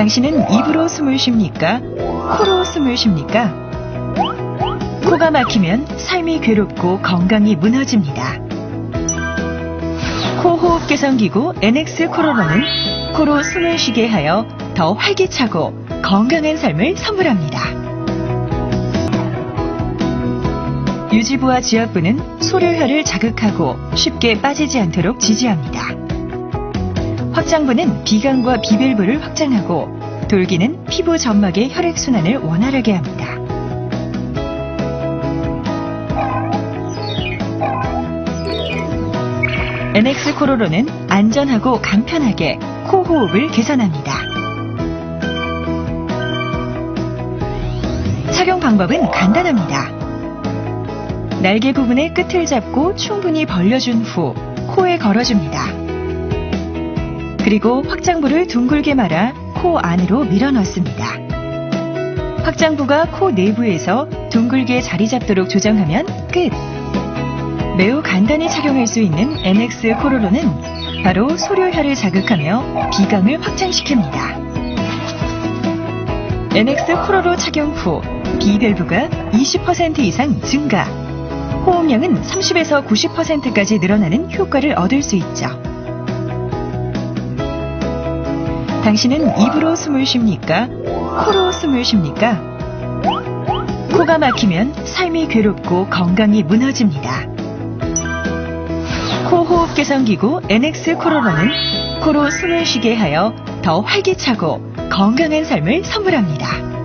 당신은 입으로 숨을 쉽니까? 코로 숨을 쉽니까? 코가 막히면 삶이 괴롭고 건강이 무너집니다. 코호흡 개선기구 NX 코로나는 코로 숨을 쉬게 하여 더 활기차고 건강한 삶을 선물합니다. 유지부와 지압부는 소료혈을 자극하고 쉽게 빠지지 않도록 지지합니다. 확장부는 비강과 비밸브를 확장하고 돌기는 피부 점막의 혈액순환을 원활하게 합니다. NX 코로로는 안전하고 간편하게 코 호흡을 개선합니다. 착용 방법은 간단합니다. 날개 부분의 끝을 잡고 충분히 벌려준 후 코에 걸어줍니다. 그리고 확장부를 둥글게 말아 코 안으로 밀어 넣습니다. 확장부가 코 내부에서 둥글게 자리 잡도록 조정하면 끝! 매우 간단히 착용할 수 있는 NX 코로로는 바로 소료혈을 자극하며 비강을 확장시킵니다. NX 코로로 착용 후 비밸브가 20% 이상 증가, 호흡량은 30에서 90%까지 늘어나는 효과를 얻을 수 있죠. 당신은 입으로 숨을 쉽니까? 코로 숨을 쉽니까? 코가 막히면 삶이 괴롭고 건강이 무너집니다. 코호흡 개선기구 NX 코로나는 코로 숨을 쉬게 하여 더 활기차고 건강한 삶을 선물합니다.